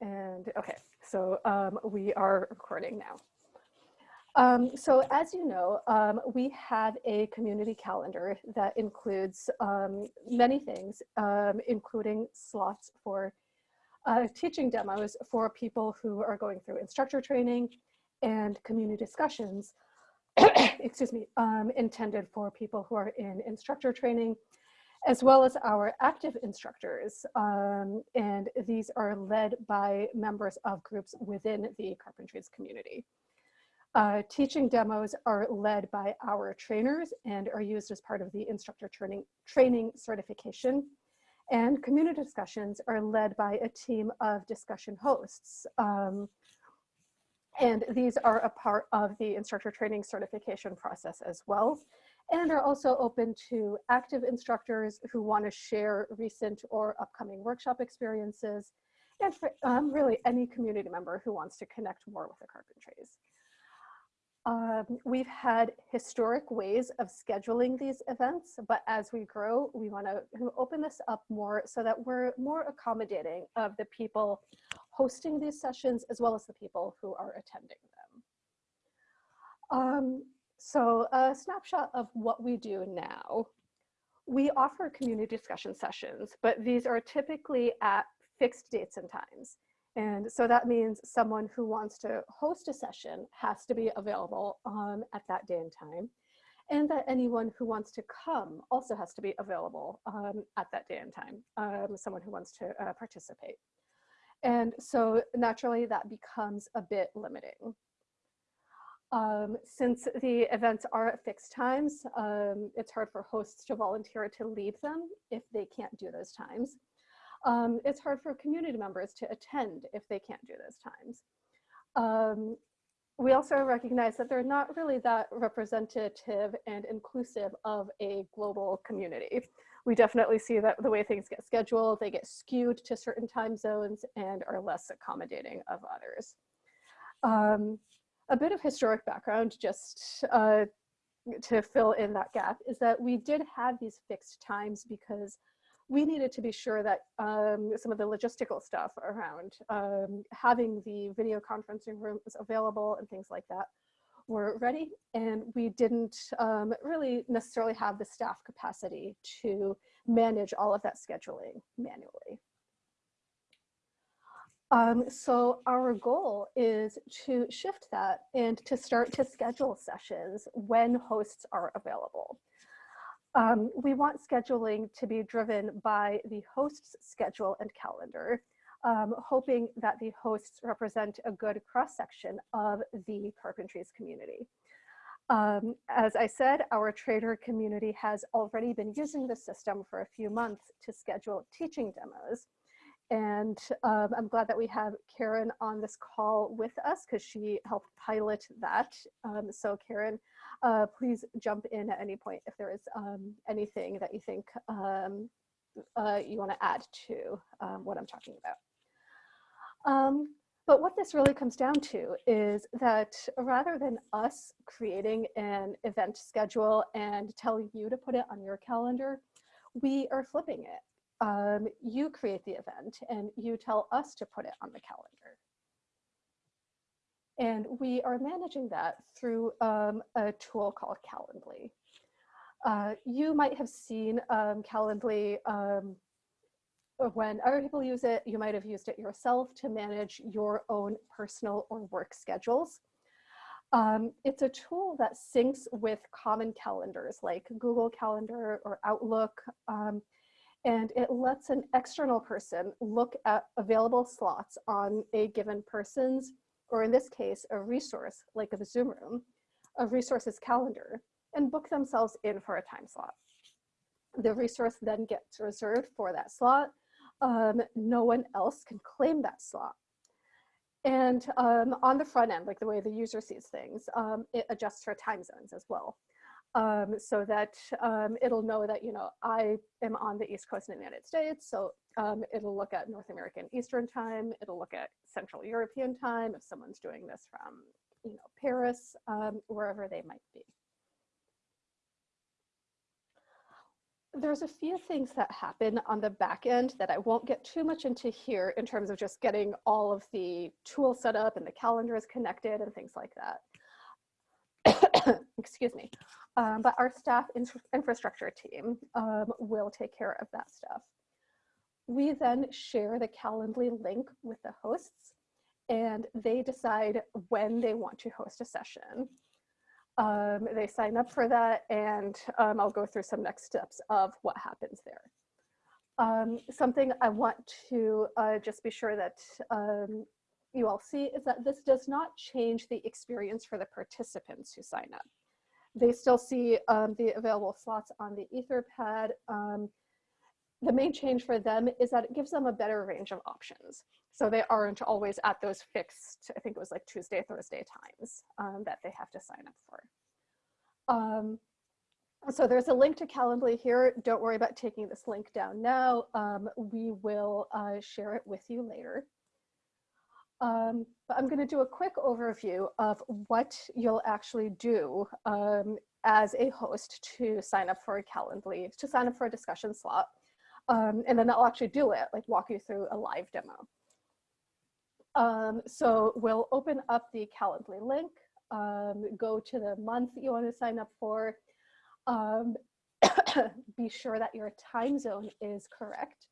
And okay, so um, we are recording now. Um, so as you know, um, we have a community calendar that includes um, many things, um, including slots for uh, teaching demos for people who are going through instructor training and community discussions, excuse me, um, intended for people who are in instructor training as well as our active instructors. Um, and these are led by members of groups within the Carpentries community. Uh, teaching demos are led by our trainers and are used as part of the instructor training, training certification. And community discussions are led by a team of discussion hosts. Um, and these are a part of the instructor training certification process as well and are also open to active instructors who want to share recent or upcoming workshop experiences, and for um, really any community member who wants to connect more with the Carpentries. Um, we've had historic ways of scheduling these events, but as we grow, we want to open this up more so that we're more accommodating of the people hosting these sessions as well as the people who are attending them. Um, so a snapshot of what we do now. We offer community discussion sessions, but these are typically at fixed dates and times. And so that means someone who wants to host a session has to be available um, at that day and time. And that anyone who wants to come also has to be available um, at that day and time, um, someone who wants to uh, participate. And so naturally that becomes a bit limiting. Um, since the events are at fixed times, um, it's hard for hosts to volunteer to leave them if they can't do those times. Um, it's hard for community members to attend if they can't do those times. Um, we also recognize that they're not really that representative and inclusive of a global community. We definitely see that the way things get scheduled, they get skewed to certain time zones and are less accommodating of others. A bit of historic background just uh, to fill in that gap is that we did have these fixed times because we needed to be sure that um, some of the logistical stuff around um, having the video conferencing rooms available and things like that were ready and we didn't um, really necessarily have the staff capacity to manage all of that scheduling manually. Um, so our goal is to shift that and to start to schedule sessions when hosts are available. Um, we want scheduling to be driven by the host's schedule and calendar, um, hoping that the hosts represent a good cross-section of the Carpentries community. Um, as I said, our trader community has already been using the system for a few months to schedule teaching demos. And um, I'm glad that we have Karen on this call with us because she helped pilot that. Um, so Karen, uh, please jump in at any point if there is um, anything that you think um, uh, you want to add to um, what I'm talking about. Um, but what this really comes down to is that rather than us creating an event schedule and telling you to put it on your calendar, we are flipping it um, you create the event and you tell us to put it on the calendar. And we are managing that through um, a tool called Calendly. Uh, you might have seen um, Calendly um, when other people use it, you might have used it yourself to manage your own personal or work schedules. Um, it's a tool that syncs with common calendars like Google Calendar or Outlook. Um, and it lets an external person look at available slots on a given person's, or in this case, a resource like a Zoom room, a resource's calendar, and book themselves in for a time slot. The resource then gets reserved for that slot. Um, no one else can claim that slot. And um, on the front end, like the way the user sees things, um, it adjusts for time zones as well um, so that um, it'll know that, you know, I am on the East Coast in the United States. So um, it'll look at North American Eastern time. It'll look at Central European time if someone's doing this from, you know, Paris, um, wherever they might be. there's a few things that happen on the back end that I won't get too much into here in terms of just getting all of the tools set up and the calendars connected and things like that. Excuse me. Um, but our staff infrastructure team um, will take care of that stuff. We then share the Calendly link with the hosts and they decide when they want to host a session. Um, they sign up for that and um, I'll go through some next steps of what happens there. Um, something I want to uh, just be sure that um, you all see is that this does not change the experience for the participants who sign up. They still see um, the available slots on the Etherpad. Um, the main change for them is that it gives them a better range of options. So they aren't always at those fixed, I think it was like Tuesday, Thursday times um, that they have to sign up for. Um, so there's a link to Calendly here. Don't worry about taking this link down now. Um, we will uh, share it with you later. Um, but I'm going to do a quick overview of what you'll actually do um, as a host to sign up for a Calendly, to sign up for a discussion slot. Um, and then I'll actually do it, like walk you through a live demo. Um, so we'll open up the Calendly link, um, go to the month you want to sign up for, um, be sure that your time zone is correct,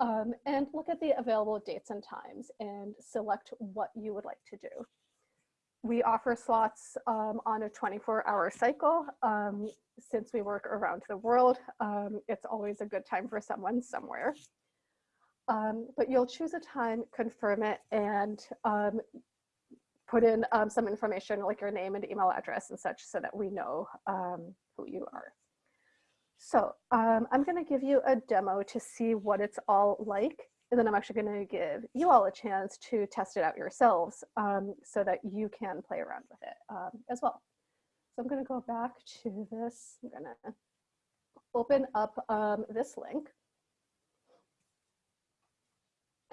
um, and look at the available dates and times and select what you would like to do. We offer slots um, on a 24 hour cycle. Um, since we work around the world, um, it's always a good time for someone somewhere. Um, but you'll choose a time, confirm it, and um, put in some information like your name and email address and such so that we know who you are. So I'm gonna give you a demo to see what it's all like and then I'm actually going to give you all a chance to test it out yourselves um, so that you can play around with it um, as well. So I'm going to go back to this. I'm going to open up um, this link.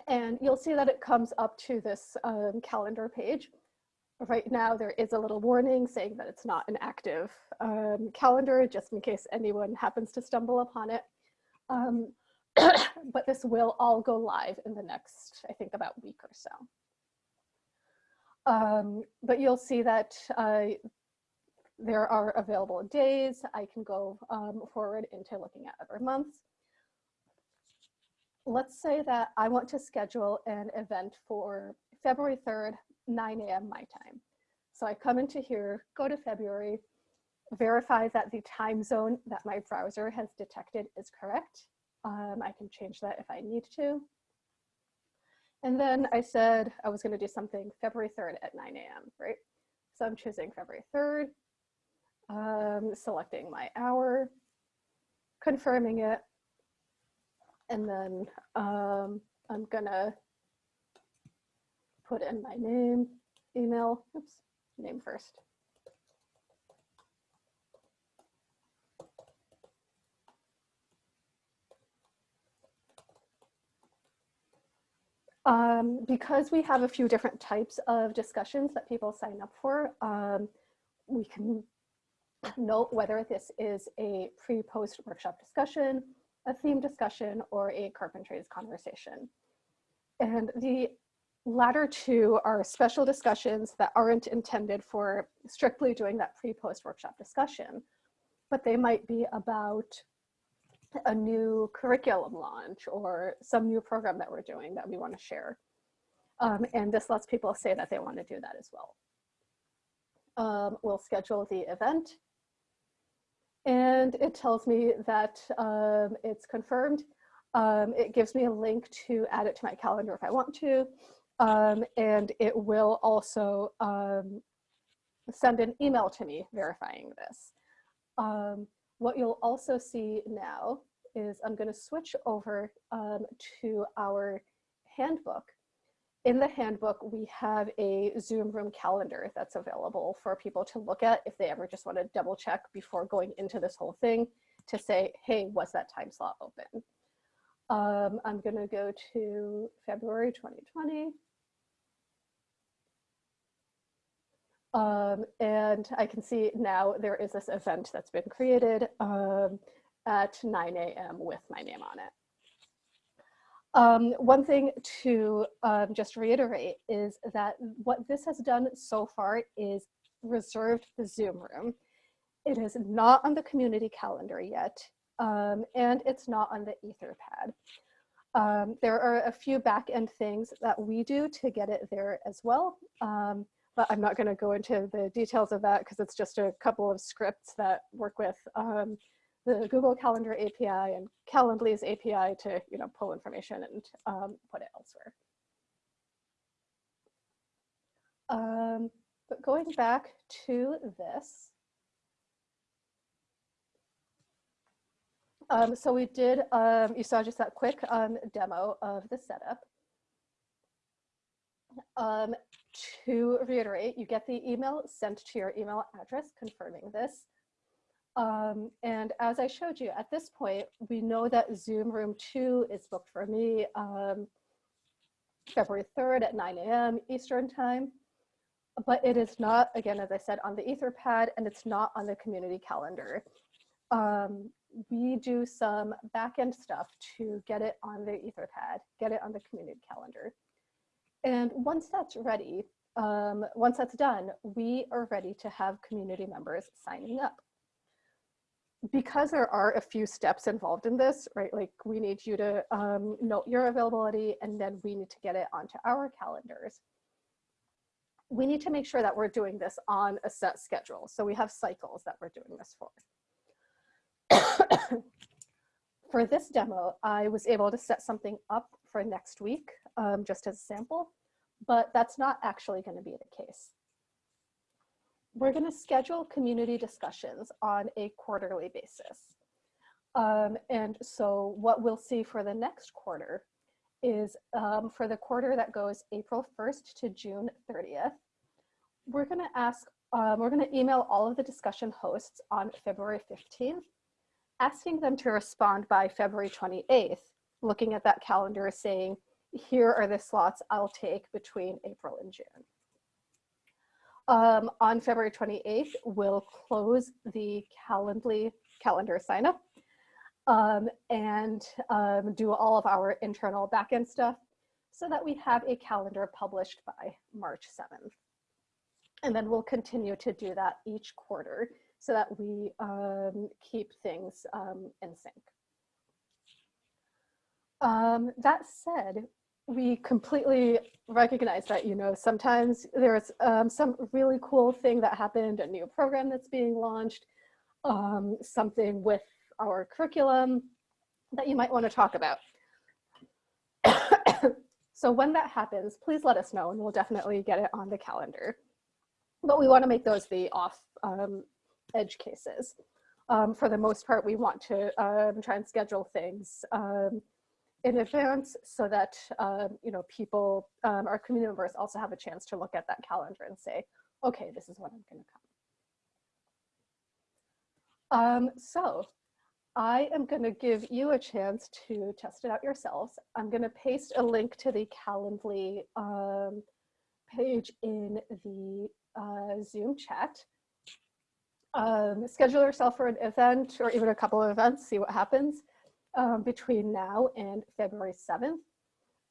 And you'll see that it comes up to this um, calendar page. Right now, there is a little warning saying that it's not an active um, calendar, just in case anyone happens to stumble upon it. Um, but this will all go live in the next, I think, about week or so. Um, but you'll see that uh, there are available days. I can go um, forward into looking at other months. Let's say that I want to schedule an event for February 3rd, 9 a.m. my time. So I come into here, go to February, verify that the time zone that my browser has detected is correct, um, I can change that if I need to. And then I said I was gonna do something February 3rd at 9 a.m., right? So I'm choosing February 3rd, um, selecting my hour, confirming it, and then um, I'm gonna put in my name, email, oops, name first. Um, because we have a few different types of discussions that people sign up for, um, we can note whether this is a pre-post workshop discussion, a theme discussion, or a carpentries conversation. And the latter two are special discussions that aren't intended for strictly doing that pre-post workshop discussion, but they might be about a new curriculum launch or some new program that we're doing that we want to share. Um, and this lets people say that they want to do that as well. Um, we'll schedule the event and it tells me that um, it's confirmed. Um, it gives me a link to add it to my calendar if I want to. Um, and it will also um, send an email to me verifying this. What you'll also see now is I'm going to switch over um, to our handbook. In the handbook, we have a Zoom room calendar that's available for people to look at if they ever just want to double check before going into this whole thing to say, hey, was that time slot open? Um, I'm going to go to February 2020. Um, and I can see now there is this event that's been created. Um, at 9 a.m. with my name on it. Um, one thing to um, just reiterate is that what this has done so far is reserved the Zoom room. It is not on the community calendar yet, um, and it's not on the Etherpad. Um, there are a few back-end things that we do to get it there as well, um, but I'm not going to go into the details of that because it's just a couple of scripts that work with um, the Google Calendar API and Calendly's API to you know pull information and um, put it elsewhere. Um, but going back to this, um, so we did, um, you saw just that quick um, demo of the setup. To reiterate, you get the email sent to your email address confirming this. Um, and as I showed you, at this point, we know that Zoom room two is booked for me um, February 3rd at 9 a.m. Eastern time. But it is not, again, as I said, on the Etherpad and it's not on the community calendar. Um, we do some backend stuff to get it on the Etherpad, get it on the community calendar. And once that's ready, um, once that's done, we are ready to have community members signing up because there are a few steps involved in this, right? Like we need you to um, note your availability and then we need to get it onto our calendars. We need to make sure that we're doing this on a set schedule. So we have cycles that we're doing this for. for this demo, I was able to set something up for next week, um, just as a sample, but that's not actually gonna be the case we're going to schedule community discussions on a quarterly basis. Um, and so what we'll see for the next quarter is um, for the quarter that goes April 1st to June 30th, we're going to ask, um, we're going to email all of the discussion hosts on February 15th, asking them to respond by February 28th, looking at that calendar saying, here are the slots I'll take between April and June um, on February 28th, we'll close the Calendly calendar sign up um, and um, do all of our internal backend stuff so that we have a calendar published by March 7th. And then we'll continue to do that each quarter so that we um, keep things um, in sync. Um, that said, we completely recognize that, you know, sometimes there's um, some really cool thing that happened, a new program that's being launched, um, something with our curriculum that you might want to talk about. so when that happens, please let us know and we'll definitely get it on the calendar. But we want to make those the off um, edge cases. Um, for the most part, we want to um, try and schedule things um, in advance so that um, you know people, um, our community members also have a chance to look at that calendar and say, okay, this is when I'm going to come. Um, so I am going to give you a chance to test it out yourselves. I'm going to paste a link to the Calendly um, page in the uh, Zoom chat. Um, schedule yourself for an event or even a couple of events, see what happens um, between now and February 7th.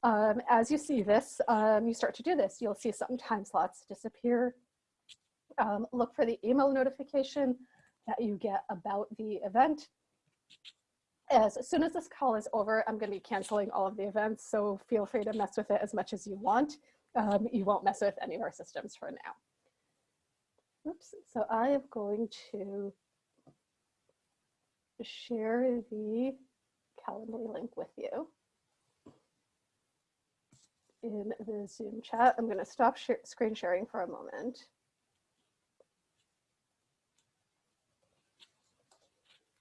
Um, as you see this, um, you start to do this, you'll see some time slots disappear. Um, look for the email notification that you get about the event. As soon as this call is over, I'm going to be canceling all of the events, so feel free to mess with it as much as you want. Um, you won't mess with any of our systems for now. Oops, so I am going to share the Calendly link with you in the Zoom chat. I'm going to stop sh screen sharing for a moment.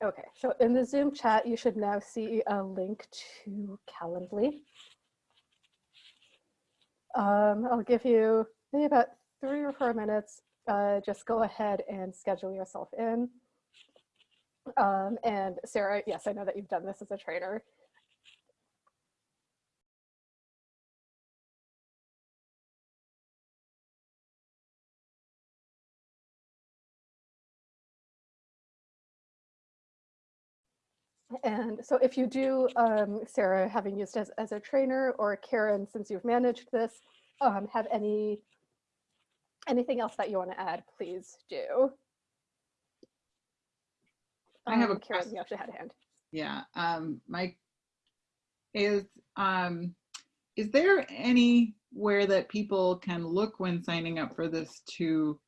Okay, so in the Zoom chat, you should now see a link to Calendly. Um, I'll give you maybe about three or four minutes. Uh, just go ahead and schedule yourself in. Um, and Sarah, yes, I know that you've done this as a trainer. And so if you do, um, Sarah, having used as, as a trainer or Karen, since you've managed this, um, have any anything else that you want to add, please do. I have a Um, Karen, question. you actually had a hand. Yeah, um, Mike, is, um, is there anywhere that people can look when signing up for this to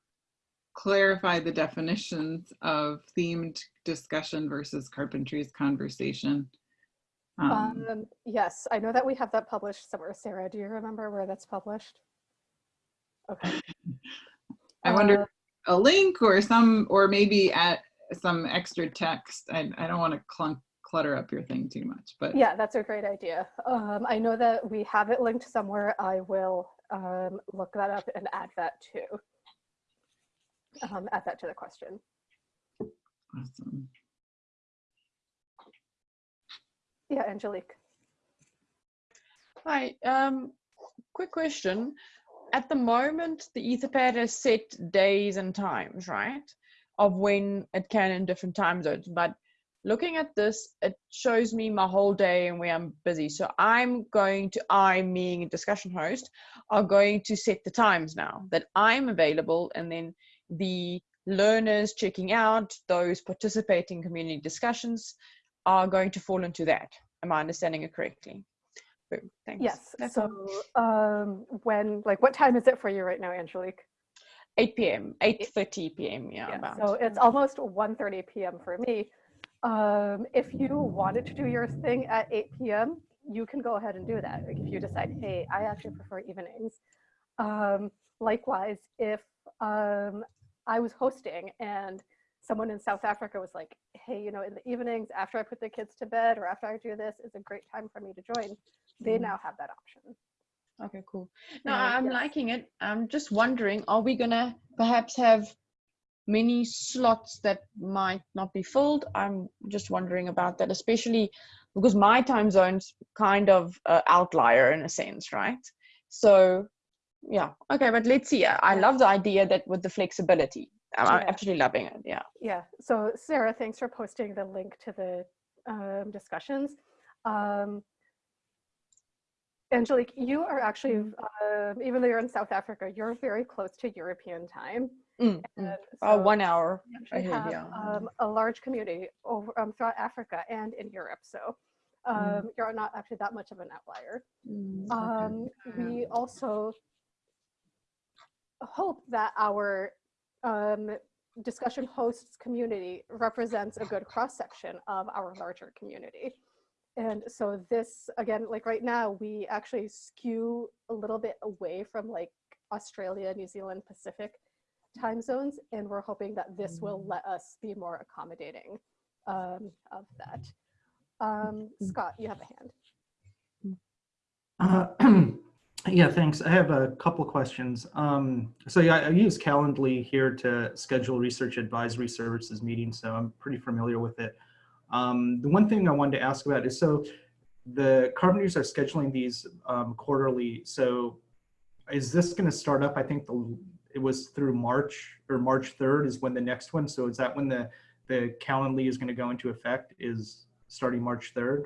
clarify the definitions of themed discussion versus Carpentries conversation? Um, Um, yes, I know that we have that published somewhere. Sarah, do you remember where that's published? Okay. I wonder, Uh, a link or some, or maybe at some extra text. I, I don't want to clunk, clutter up your thing too much, but Yeah, that's a great idea. Um, I know that we have it linked somewhere. I will um, look that up and add that to, Um, add that to the question. awesome. Yeah, Angelique. Hi, um, quick question. At the moment, the Etherpad has set days and times, right? Of when it can in different time zones. But looking at this, it shows me my whole day and where I'm busy. So I'm going to, I being a discussion host, are going to set the times now that I'm available and then the learners checking out, those participating community discussions are going to fall into that. Am I understanding it correctly? Boom, Thanks. Yes. That's so um, when, like, what time is it for you right now, Angelique? 8 p.m. 8:30 p.m. Yeah, Yeah, about. so it's almost 1.30 p.m. for me. Um, if you wanted to do your thing at 8 p.m., you can go ahead and do that. Like if you decide, hey, I actually prefer evenings. Um, likewise, if um, I was hosting and someone in South Africa was like, hey, you know, in the evenings after I put the kids to bed or after I do this is a great time for me to join, they Mhm. now have that option. Okay, cool. No, Uh, I'm yes. liking it. I'm just wondering, are we gonna perhaps have many slots that might not be filled? I'm just wondering about that, especially because my time zone's kind of uh, outlier in a sense, right? So, yeah, okay, but let's see. I I love the idea that with the flexibility. I'm I'm Yeah. absolutely loving it. Yeah. Yeah. So Sarah, thanks for posting the link to the um, discussions. Um, Angelique, you are actually, um, even though you're in South Africa, you're very close to European time. Mm, mm. Oh, so one hour. ahead, have yeah. um, a large community over um, throughout Africa and in Europe. So um, Mm. you're not actually that much of an outlier. Mm, okay. Um, we also hope that our um, discussion hosts community represents a good cross section of our larger community. And so this, again, like right now, we actually skew a little bit away from like Australia, New Zealand, Pacific time zones. And we're hoping that this will let us be more accommodating um, of that. Um, Scott, you have a hand. Uh, Yeah, thanks. I have a couple questions. Um, so yeah, I use Calendly here to schedule research advisory services meetings, so I'm pretty familiar with it. Um, the one thing I wanted to ask about is, so the Carpentries are scheduling these um, quarterly. So is this going to start up? I think the, it was through March or March 3rd is when the next one. So is that when the, the Calendly is going to go into effect is starting March 3rd?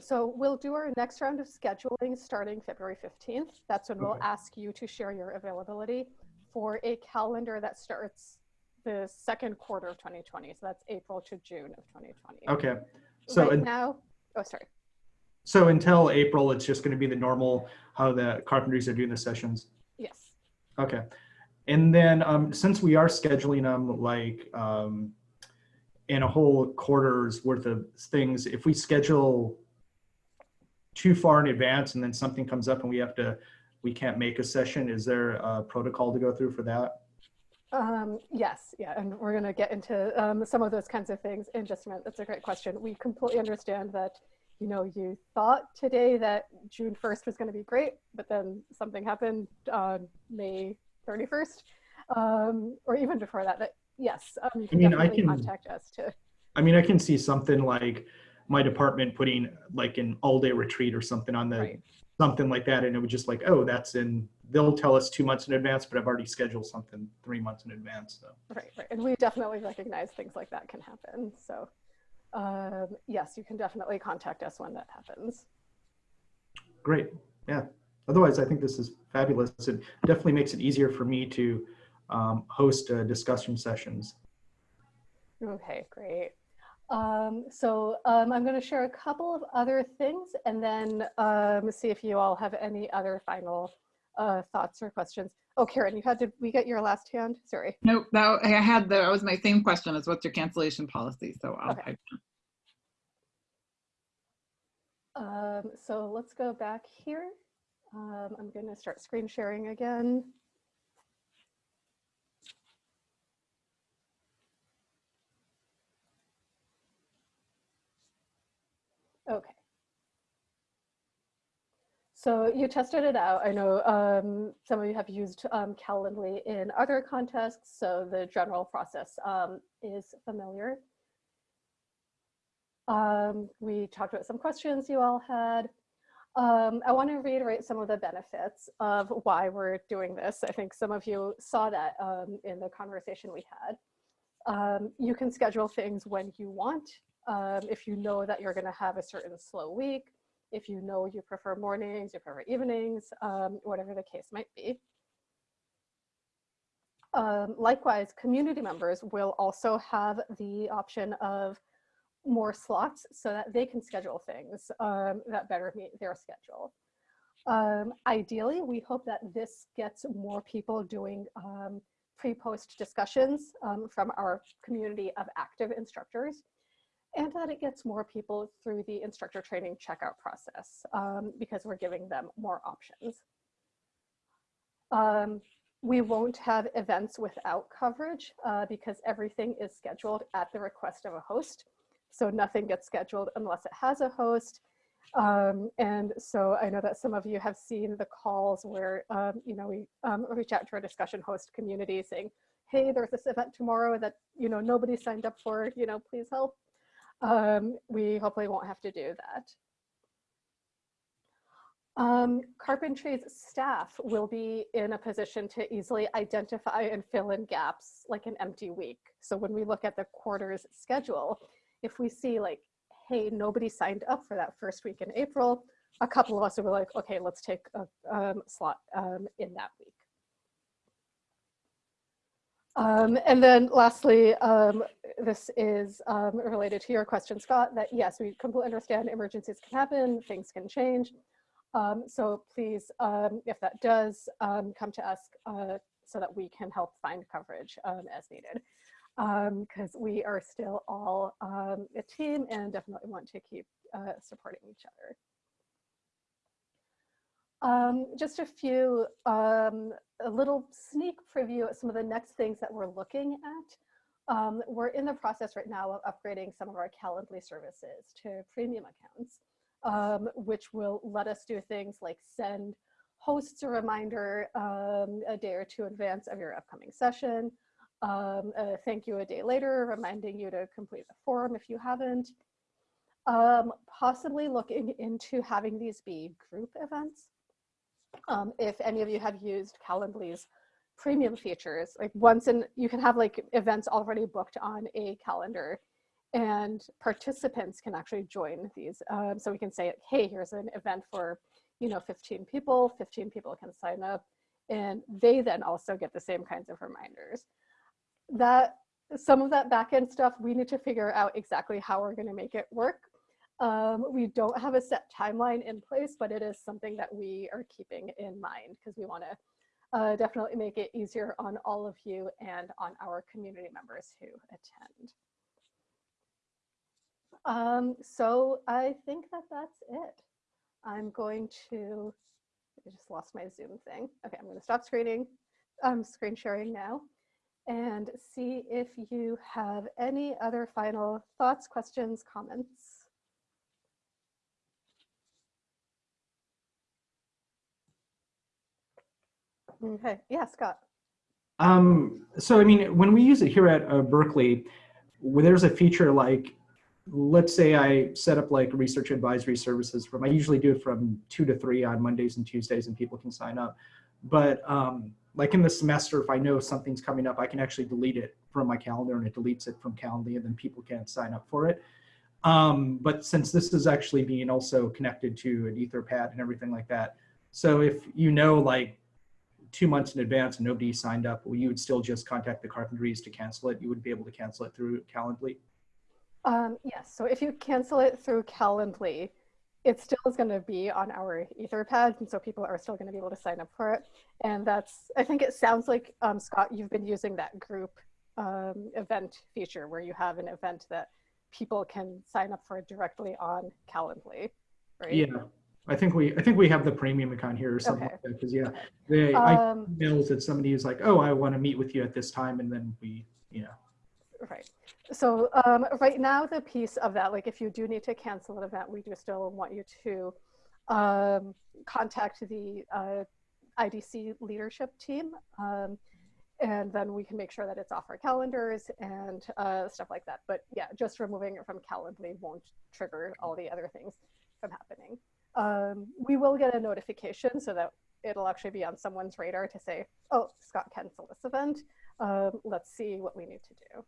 So we'll do our next round of scheduling starting February 15th. That's when we'll ask you to share your availability for a calendar that starts the second quarter of 2020. So that's April to June of 2020. Okay. So right now, oh, sorry. So until April, it's just going to be the normal, how the Carpentries are doing the sessions. Yes. Okay. And then um, since we are scheduling them like um, in a whole quarter's worth of things, if we schedule too far in advance and then something comes up and we have to, we can't make a session, is there a protocol to go through for that? Um, yes, yeah, and we're going to get into um, some of those kinds of things in just a minute. That's a great question. We completely understand that, you know, you thought today that June 1st was going to be great, but then something happened on May 31st, um, or even before that. That yes, um, you can mean, I can- contact us to. I mean, I can see something like my department putting like an all day retreat or something on the, Right. something like that. And it was just like, oh, that's in, they'll tell us two months in advance, but I've already scheduled something three months in advance. So. Right, right, and we definitely recognize things like that can happen. So, um, yes, you can definitely contact us when that happens. Great. Yeah. Otherwise, I think this is fabulous. It definitely makes it easier for me to um, host uh, discussion sessions. Okay, great. Um, so um, I'm going to share a couple of other things and then um, see if you all have any other final uh, thoughts or questions. Oh, Karen, you had to, we get your last hand? Sorry. Nope, that, I had, the- that was my same question as what's your cancellation policy, so I'll Okay. type Um, so let's go back here. Um, I'm going to start screen sharing again. Okay. So you tested it out. I know um, some of you have used um, Calendly in other contexts, so the general process um, is familiar. Um, we talked about some questions you all had. Um, I want to reiterate some of the benefits of why we're doing this. I think some of you saw that um, in the conversation we had. You can schedule things when you want. If you know that you're going to have a certain slow week, if you know you prefer mornings, you prefer evenings, um, whatever the case might be. Um, likewise, community members will also have the option of more slots so that they can schedule things um, that better meet their schedule. Um, ideally, we hope that this gets more people doing um, pre-post discussions um, from our community of active instructors and that it gets more people through the instructor training checkout process um, because we're giving them more options. Um, we won't have events without coverage uh, because everything is scheduled at the request of a host. So nothing gets scheduled unless it has a host. Um, and so I know that some of you have seen the calls where, um, you know, we um, reach out to our discussion host community saying, hey, there's this event tomorrow that, you know, nobody signed up for, you know, please help. Um, we hopefully won't have to do that. Um, Carpentries staff will be in a position to easily identify and fill in gaps like an empty week. So when we look at the quarter's schedule, if we see like, hey, nobody signed up for that first week in April, a couple of us will be like, okay, let's take a um, slot um, in that week. Um, and then lastly, um, this is um, related to your question, Scott, that yes, we completely understand emergencies can happen, things can change. Um, so please, um, if that does, um, come to us uh, so that we can help find coverage as needed. Because we are still all a team and definitely want to keep uh, supporting each other. Um, just a few, um, a little sneak preview at some of the next things that we're looking at. Um, we're in the process right now of upgrading some of our Calendly services to premium accounts, um, which will let us do things like send hosts a reminder um, a day or two in advance of your upcoming session, um, thank you a day later, reminding you to complete the form if you haven't, um, possibly looking into having these be group events. Um, if any of you have used Calendly's premium features, like once in, you can have like events already booked on a calendar and participants can actually join these. Um, so we can say, hey, here's an event for, you know, 15 people, 15 people can sign up and they then also get the same kinds of reminders. That some of that backend stuff, we need to figure out exactly how we're gonna make it work. Um, we don't have a set timeline in place, but it is something that we are keeping in mind because we want to uh, definitely make it easier on all of you and on our community members who attend. Um, so I think that that's it. I'm going to, I just lost my Zoom thing. Okay, I'm going to stop screening, um, screen sharing now and see if you have any other final thoughts, questions, comments. Okay, yeah, Scott. Um, so, I mean, when we use it here at uh, Berkeley, there's a feature like, let's say I set up like research advisory services from, I usually do it from two to three on Mondays and Tuesdays and people can sign up. But um, like in the semester, if I know something's coming up, I can actually delete it from my calendar and it deletes it from Calendly and then people can't sign up for it. Um, but since this is actually being also connected to an Etherpad and everything like that, so if you know like two months in advance and nobody signed up, well, you would still just contact the carpentries to cancel it. You would be able to cancel it through Calendly. Um, yes, so if you cancel it through Calendly, it still is going to be on our Etherpad, and so people are still going to be able to sign up for it. And that's, I think it sounds like, um, Scott, you've been using that group um, event feature where you have an event that people can sign up for directly on Calendly, right? Yeah, I think we I think we have the premium account here or something Okay. like that. Because yeah, they I Um, emails that somebody is like, oh, I want to meet with you at this time, and then we, you know, Right. So um, right now, the piece of that, like if you do need to cancel an event, we do still want you to um, contact the uh, IDC leadership team. Um, and then we can make sure that it's off our calendars and uh, stuff like that. But yeah, just removing it from Calendly won't trigger all the other things from happening. Um, we will get a notification so that it'll actually be on someone's radar to say, oh, Scott canceled this event. Um, let's see what we need to do.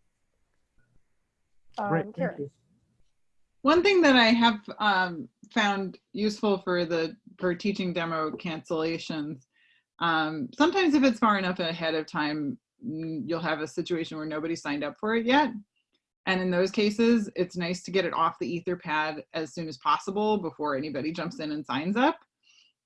great. Um, thank Karen. you. One thing that I have um, found useful for the for teaching demo cancellations, um, sometimes if it's far enough ahead of time, mm, you'll have a situation where nobody signed up for it yet. And in those cases, it's nice to get it off the Etherpad as soon as possible before anybody jumps in and signs up.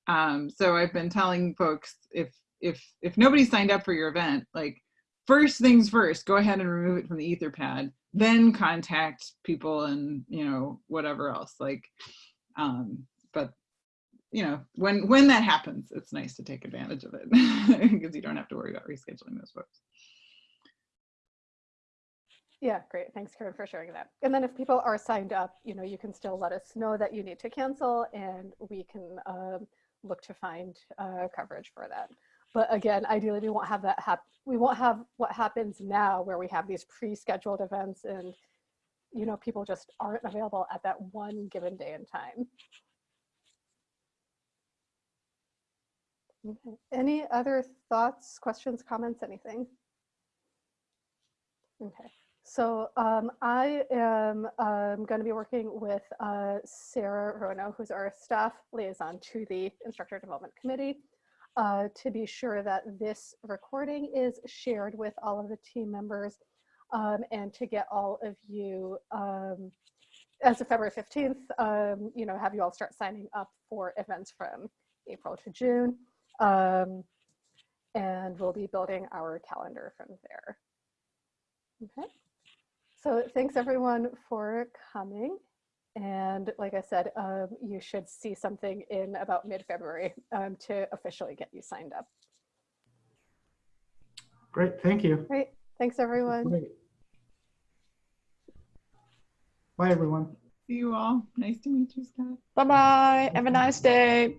Um, so I've been telling folks if if if nobody signed up for your event, like first things first, go ahead and remove it from the Etherpad then contact people and you know whatever else like um but you know when when that happens it's nice to take advantage of it because you don't have to worry about rescheduling those folks Yeah, great. Thanks, Karen, for sharing that. And then if people are signed up, you know, you can still let us know that you need to cancel and we can um, look to find uh, coverage for that. But again, ideally, we won't have that hap- we won't have what happens now where we have these pre-scheduled events and, you know, people just aren't available at that one given day and time. Okay. Any other thoughts, questions, comments, anything? Okay. So um, I am um, going to be working with uh, Sarah Rono, who's our staff liaison to the Instructor Development Committee, uh, to be sure that this recording is shared with all of the team members um, and to get all of you, um, as of February 15th, um, you know, have you all start signing up for events from April to June. Um, and we'll be building our calendar from there. Okay. So thanks everyone for coming. And like I said, um, you should see something in about mid-February um, to officially get you signed up. Great, thank you. Great. Thanks everyone. Great. Bye, everyone. see you all nice to meet you scott Bye bye. Have a nice day.